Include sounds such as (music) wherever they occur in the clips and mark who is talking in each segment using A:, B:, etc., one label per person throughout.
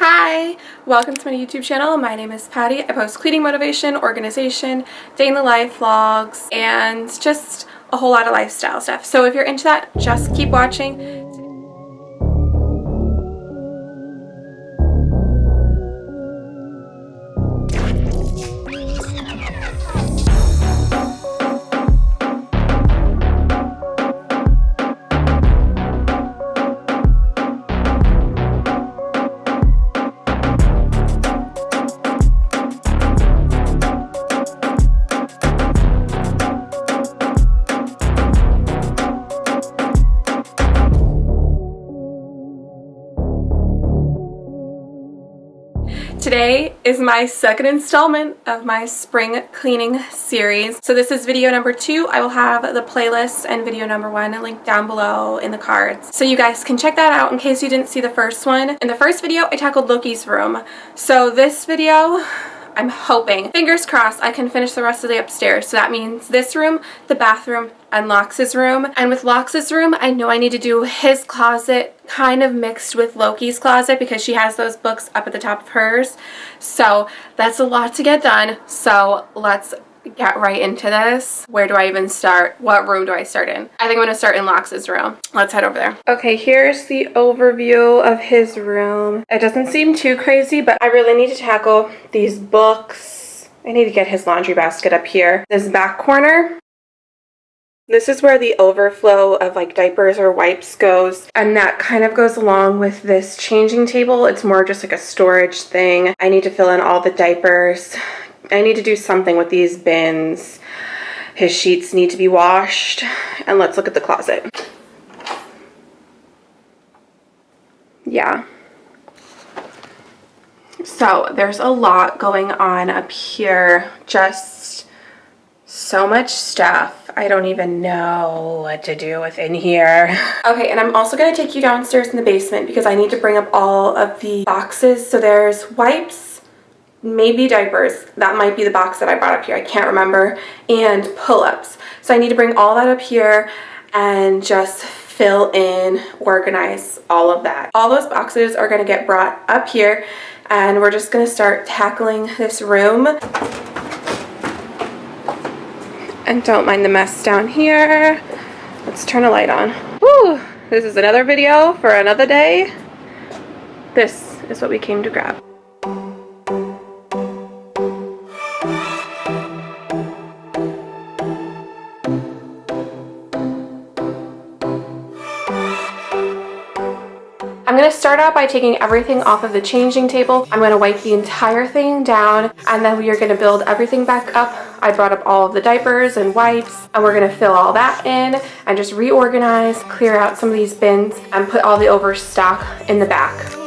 A: Hi! Welcome to my YouTube channel. My name is Patty. I post cleaning motivation, organization, day in the life vlogs, and just a whole lot of lifestyle stuff. So if you're into that, just keep watching. Is my second installment of my spring cleaning series. So this is video number two. I will have the playlist and video number one linked down below in the cards. So you guys can check that out in case you didn't see the first one. In the first video, I tackled Loki's room. So this video, I'm hoping, fingers crossed, I can finish the rest of the upstairs. So that means this room, the bathroom, and Lox's room. And with Lox's room, I know I need to do his closet kind of mixed with Loki's closet because she has those books up at the top of hers. So that's a lot to get done. So let's get right into this. Where do I even start? What room do I start in? I think I'm going to start in Lox's room. Let's head over there. Okay, here's the overview of his room. It doesn't seem too crazy, but I really need to tackle these books. I need to get his laundry basket up here. This back corner, this is where the overflow of like diapers or wipes goes and that kind of goes along with this changing table. It's more just like a storage thing. I need to fill in all the diapers, I need to do something with these bins. His sheets need to be washed. And let's look at the closet. Yeah. So there's a lot going on up here. Just so much stuff. I don't even know what to do within here. (laughs) Okay, and I'm also to take you downstairs in the basement because I need to bring up all of the boxes. So there's wipes, maybe diapers. That might be the box that I brought up here. I can't remember. And pull-ups. So I need to bring all that up here and just fill in organize all of that. All those boxes are to get brought up here and we're just to start tackling this room and don't mind the mess down here let's turn a light on Woo! this is another video for another day this is what we came to grab I'm going to start out by taking everything off of the changing table. I'm going to wipe the entire thing down and then we are going to build everything back up. I brought up all of the diapers and wipes and we're to fill all that in and just reorganize, clear out some of these bins and put all the overstock in the back.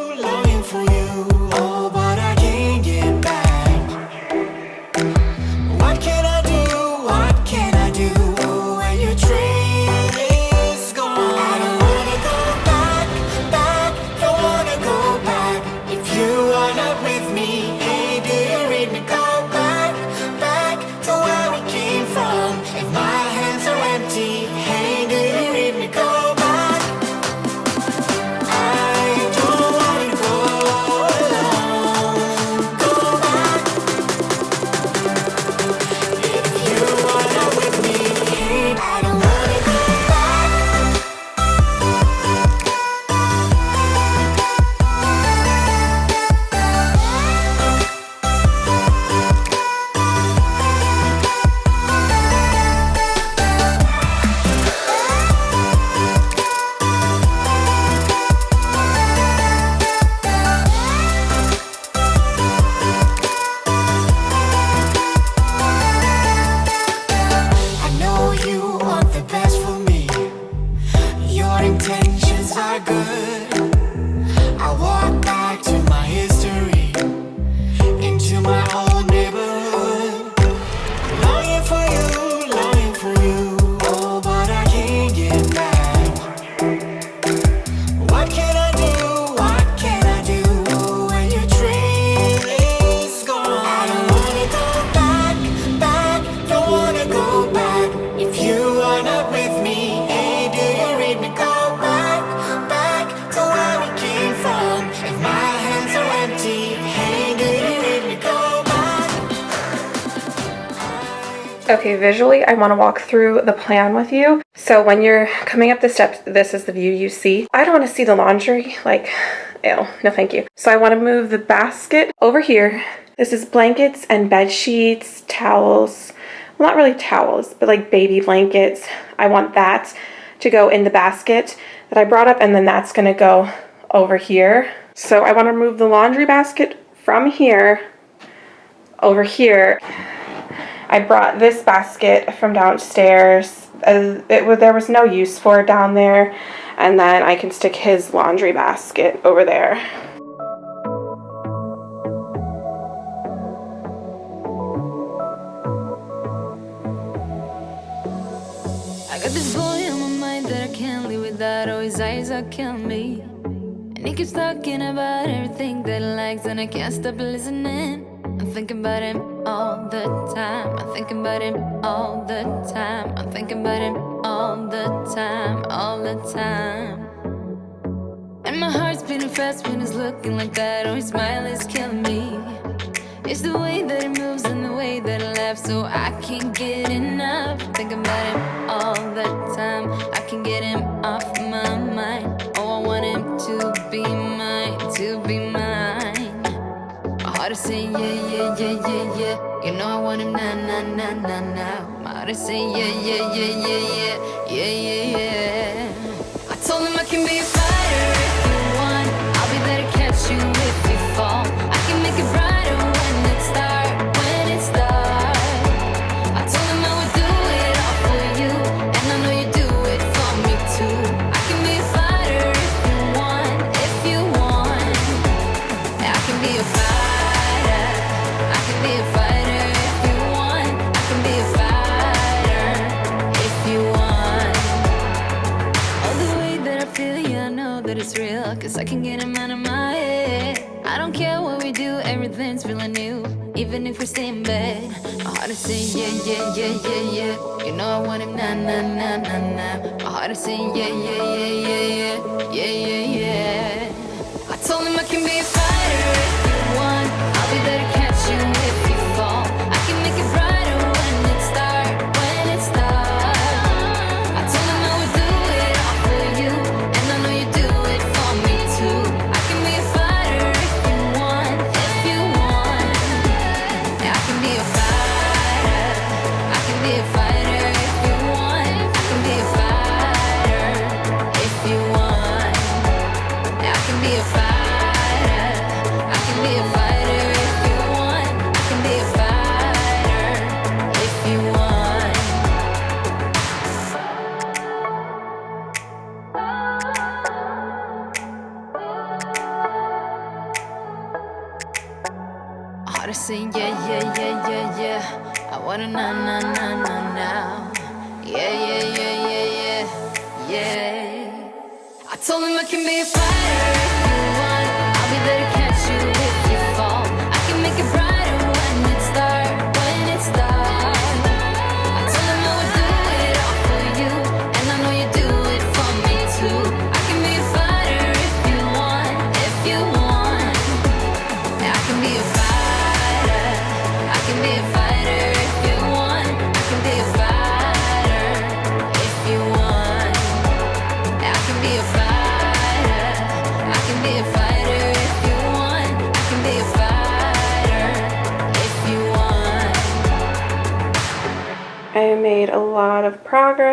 A: Visually, I want to walk through the plan with you. So when you're coming up the steps, this is the view you see. I don't want to see the laundry, like, ew, no thank you. So I want to move the basket over here. This is blankets and bed sheets, towels, well, not really towels, but like baby blankets. I want that to go in the basket that I brought up and then that's gonna go over here. So I wanna move the laundry basket from here over here I brought this basket from downstairs. Uh, it, there was no use for it down there. And then I can stick his laundry basket over there.
B: I got this boy on my mind that I can't live without. Oh, his eyes are killing me. And he keeps talking about everything that he likes, and I can't stop listening. I'm thinking about him all the time. I'm thinking about him all the time. I'm thinking about him all the time, all the time. And my heart's beating fast when he's looking like that. Oh, his smile is killing me. It's the way that he moves and the way that he laughs, so I can't get enough. Thinking about him all the time. I can get him off my mind. Is yeah, yeah, yeah, yeah, yeah. You know I want him now, now, now, now, now. Is saying yeah, yeah, yeah, yeah, yeah, yeah, yeah, yeah. I told him I can be a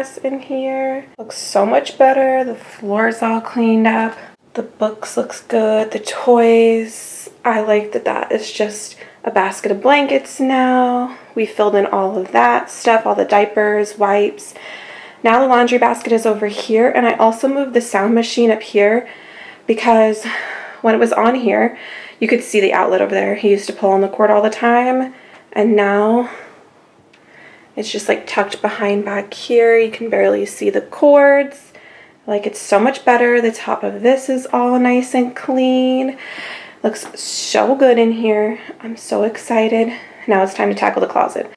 A: progress in here. Looks so much better. The floor's all cleaned up. The books looks good. The toys, I like that that is just a basket of blankets now. We filled in all of that stuff, all the diapers, wipes. Now the laundry basket is over here and I also moved the sound machine up here because when it was on here, you could see the outlet over there. He used to pull on the cord all the time and now it's just like tucked behind back here. You can barely see the cords. Like it's so much better. The top of this is all nice and clean. Looks so good in here. I'm so excited. Now it's time to tackle the closet.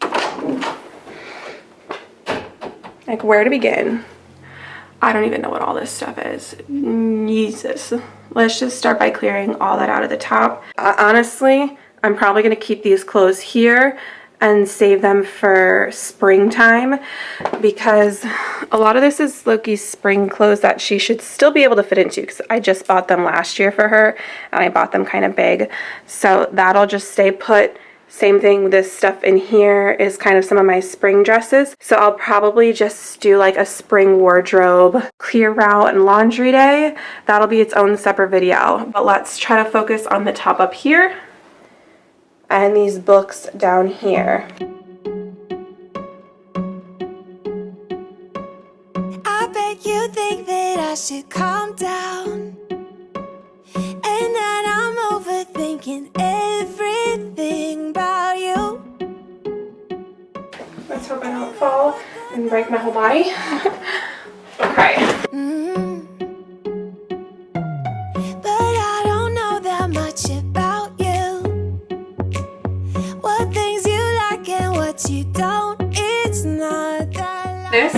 A: Like where to begin? I don't even know what all this stuff is. Jesus. Let's just start by clearing all that out of the top. Uh, honestly, I'm probably going to keep these clothes here and save them for springtime because a lot of this is Loki's spring clothes that she should still be able to fit into because I just bought them last year for her and I bought them kind of big. So that'll just stay put. Same thing, this stuff in here is kind of some of my spring dresses. So I'll probably just do like a spring wardrobe clear out and laundry day. That'll be its own separate video. But let's try to focus on the top up here and these books down here.
B: I bet you think that I should calm down And that I'm overthinking everything about you
A: Let's hope I don't fall and break my whole body. (laughs) okay. Mm. Mm -hmm. This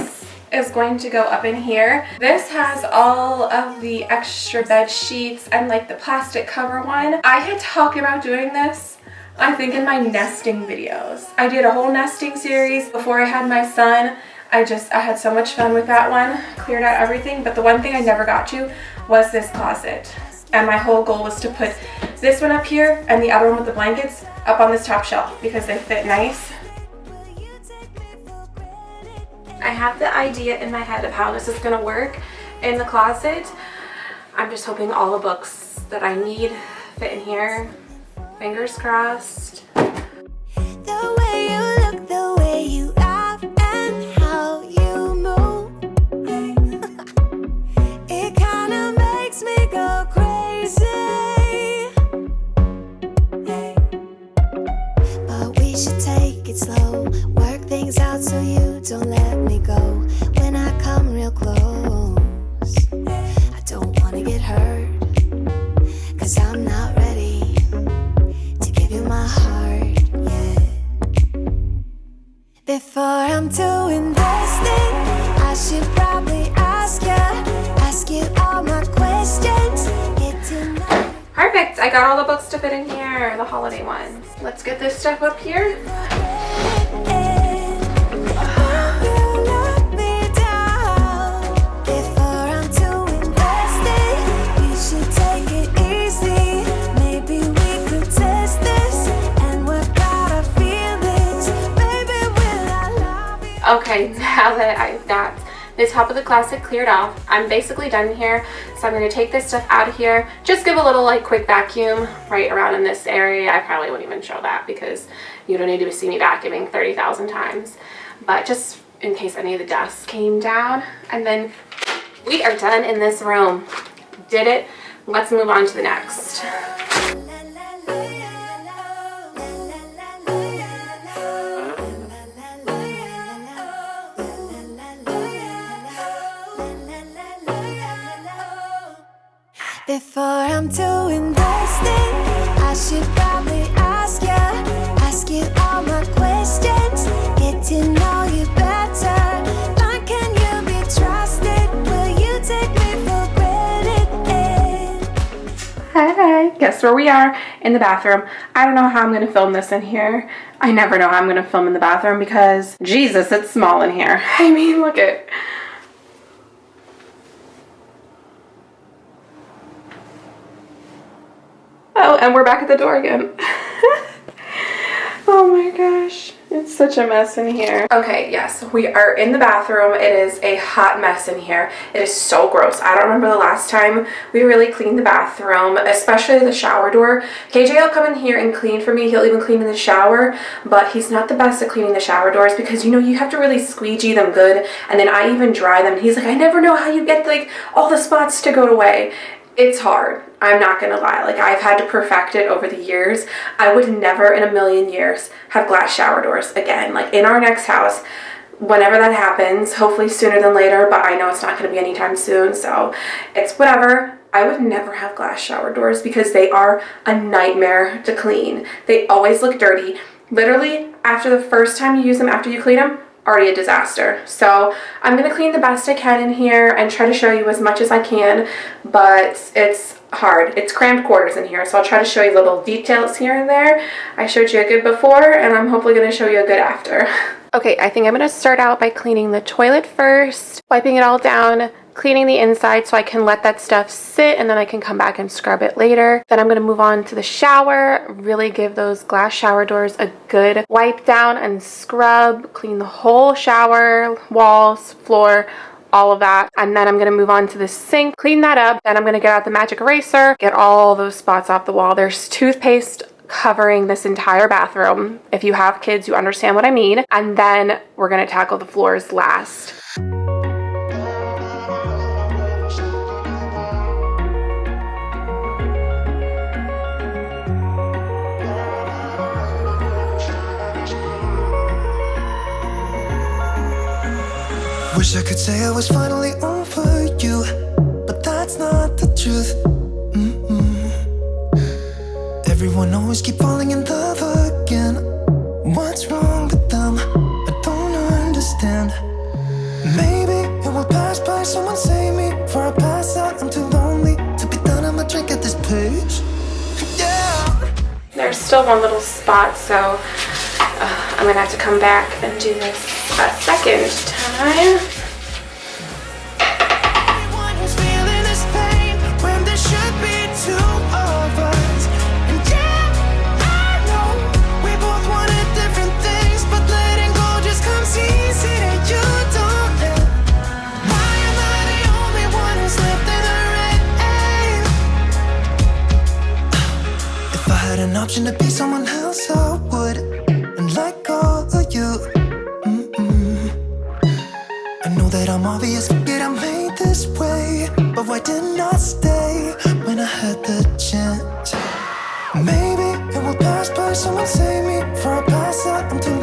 A: is going to go up in here. This has all of the extra bed sheets and like the plastic cover one. I had talked about doing this I think in my nesting videos. I did a whole nesting series before I had my son. I just, I had so much fun with that one. Cleared out everything, but the one thing I never got to was this closet. And my whole goal was to put this one up here and the other one with the blankets up on this top shelf because they fit nice. I have the idea in my head of how this is going to work in the closet. I'm just hoping all the books that I need fit in here. Fingers crossed. Okay, (laughs) now that I've got the top of the closet cleared off, I'm basically done here. So I'm going to take this stuff out of here. Just give a little like quick vacuum right around in this area. I probably wouldn't even show that because you don't need to see me vacuuming 30,000 times. But just in case any of the dust came down. And then we are done in this room. Did it. Let's move on to the next. Before I'm too invested, I should probably ask you, ask you all my questions, get to know you better. Granted? Hey, guess where we are? In the bathroom. I don't know how I'm going to film this in here. I never know how I'm going to film in the bathroom because, Jesus, it's small in here. (laughs) I mean, look at Oh, and we're back at the door again. (laughs) oh my gosh. It's such a mess in here. Okay, yes, we are in the bathroom. It is a hot mess in here. It is so gross. I don't remember the last time we really cleaned the bathroom, especially the shower door. KJ will come in here and clean for me. He'll even clean in the shower, but he's not the best at cleaning the shower doors because, you know, you have to really squeegee them good, and then I even dry them. He's like, I never know how you get, like, all the spots to go away it's hard. I'm not gonna lie. Like I've had to perfect it over the years. I would never in a million years have glass shower doors again. Like in our next house, whenever that happens, hopefully sooner than later, but I know it's not gonna be anytime soon, so it's whatever. I would never have glass shower doors because they are a nightmare to clean. They always look dirty. Literally, after the first time you use them, after you clean them, already a disaster. So I'm going to clean the best I can in here and try to show you as much as I can, but it's hard. It's cramped quarters in here, so I'll try to show you little details here and there. I showed you a good before, and I'm hopefully going to show you a good after. (laughs) okay, I think I'm going to start out by cleaning the toilet first, wiping it all down, cleaning the inside so I can let that stuff sit and then I can come back and scrub it later. Then I'm going to move on to the shower, really give those glass shower doors a good wipe down and scrub, clean the whole shower, walls, floor, all of that. And then I'm to move on to the sink, clean that up. Then I'm to get out the magic eraser, get all those spots off the wall. There's toothpaste covering this entire bathroom. If you have kids, you understand what I mean. And then we're to tackle the floors last.
C: Wish I could say I was finally over you But that's not the truth. Mm -mm. Everyone always keep falling in love again. What's wrong with them? I don't understand. Maybe it will pass by, someone save me Before I pass out, I'm too lonely To be done, I'ma drink at this pace Yeah.
A: There's still one little spot, so uh, I'm gonna have to come back and do this a second time.
C: Option to be someone else, I I'm obvious, forget I made this way But why didn't I stay when I had the chance? Maybe it will pass by, someone save me Before I pass out, I'm too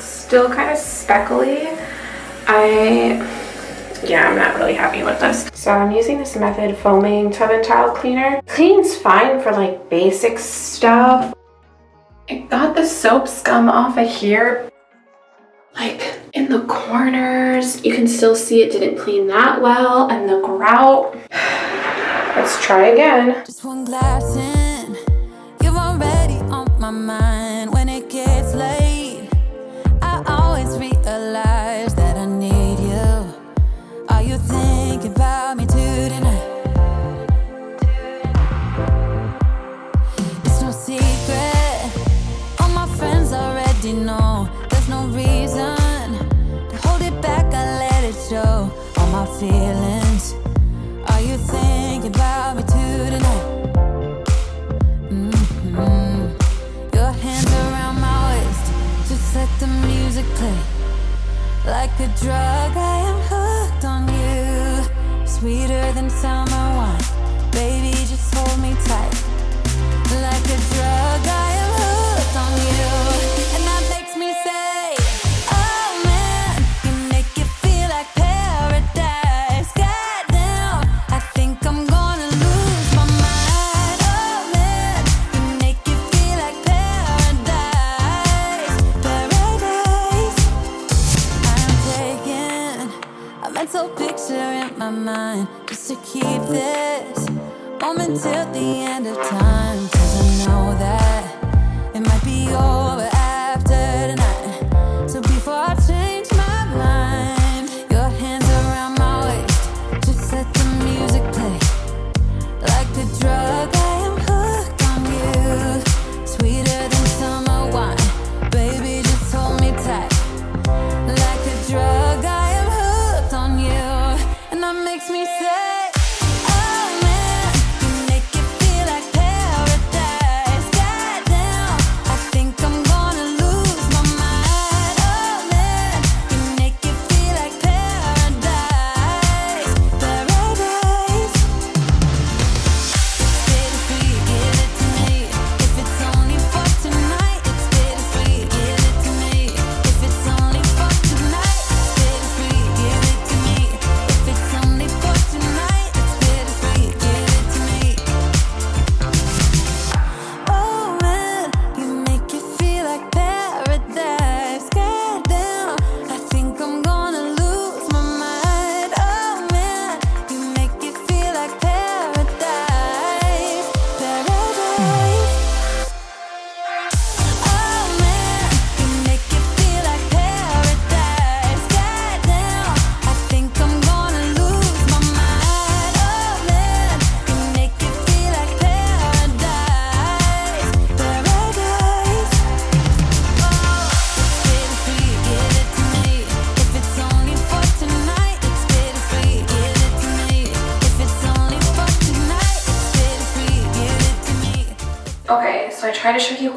A: still kind of speckly. I, yeah, I'm not really happy with this. So I'm using this Method Foaming Tub and Tile Cleaner. Cleans fine for like basic stuff. I got the soap scum off of here. Like in the corners, you can still see it didn't clean that well and the grout. (sighs) Let's try again.
C: Just one glass in, you're already on my mind Like a drug, I am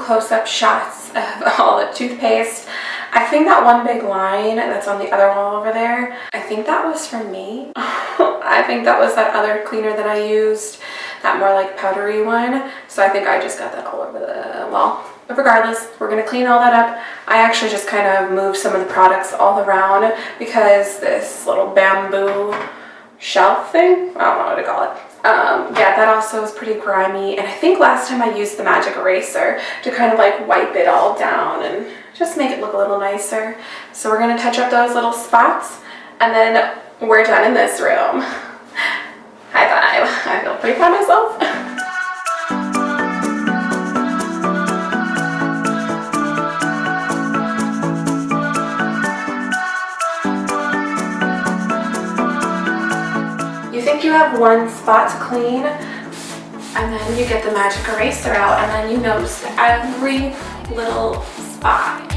B: close-up shots of (laughs) all the toothpaste. I think that one big line that's on the other wall over there, I think that was from me. (laughs) I think that was that other cleaner that I used, that more like powdery one. So I think I just got that all over the wall. But regardless, we're gonna clean all that up. I actually just kind of moved some of the products all around because this little bamboo shelf thing, I don't know what to call it. Um, yeah, that also is pretty grimy. And I think last time I used the magic eraser to kind of like wipe it all down and just make it look a little nicer. So we're gonna touch up those little spots and then we're done in this room. (laughs) High five. I feel pretty proud of myself. (laughs) have one spot to clean, and then you get the magic eraser out, and then you notice every little spot.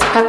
B: Turn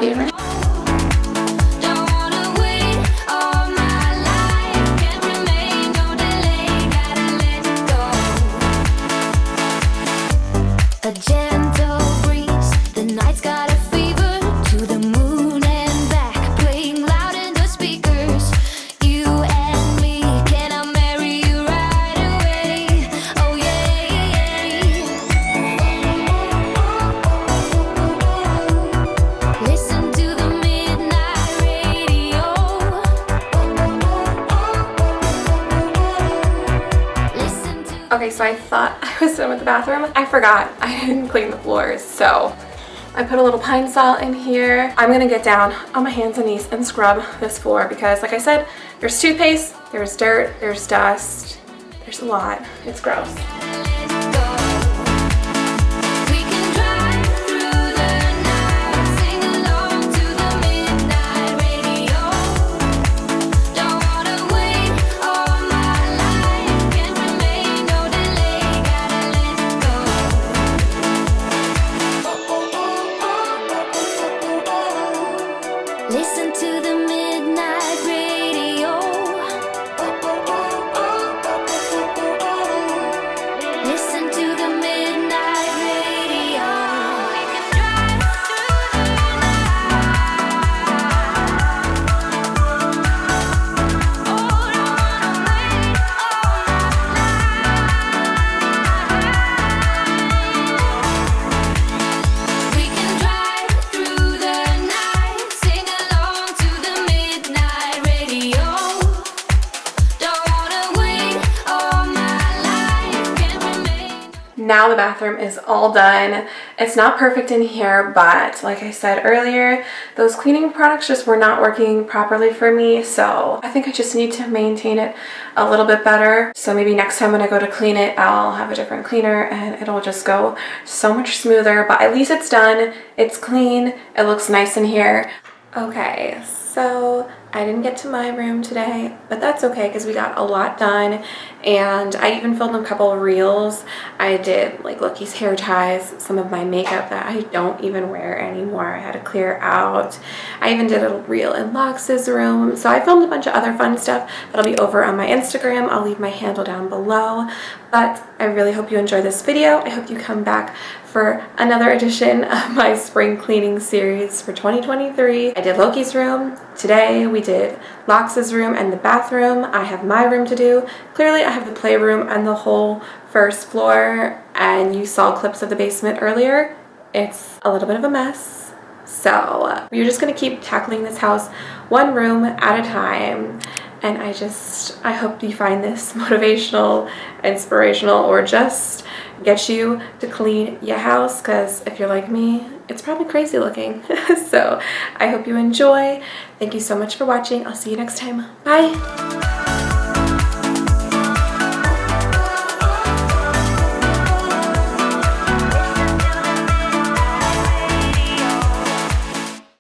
B: bathroom. I forgot (laughs) I didn't clean the floors, so I put a little Pine-Sol in here. I'm gonna get down on my hands and knees and scrub this floor because like I said, there's toothpaste, there's dirt, there's dust, there's a lot. It's gross.
A: Now the bathroom is all done. It's not perfect in here, but like I said earlier, those cleaning products just were not working properly for me. So I think I just need to maintain it a little bit better. So maybe next time when I go to clean it, I'll have a different cleaner and it'll just go so much smoother. But at least it's done. It's clean. It looks nice in here. Okay, so I didn't get to my room today, but that's okay because we got a lot done and I even filmed a couple reels. I did like Loki's hair ties, some of my makeup that I don't even wear anymore. I had to clear out. I even did a reel in Lox's room. So I filmed a bunch of other fun stuff that'll be over on my Instagram. I'll leave my handle down below. But I really hope you enjoy this video. I hope you come back for another edition of (laughs) my spring cleaning series for 2023. I did Loki's room. Today we did Lox's room and the bathroom. I have my room to do. Clearly I have the playroom and the whole first floor and you saw clips of the basement earlier. It's a little bit of a mess. So we're just gonna keep tackling this house one room at a time and I just, I hope you find this (laughs) motivational, inspirational, or just get you to clean your house because if you're like me, it's probably crazy looking. (laughs) so I hope you enjoy. Thank you so much for watching. I'll see you next time. Bye.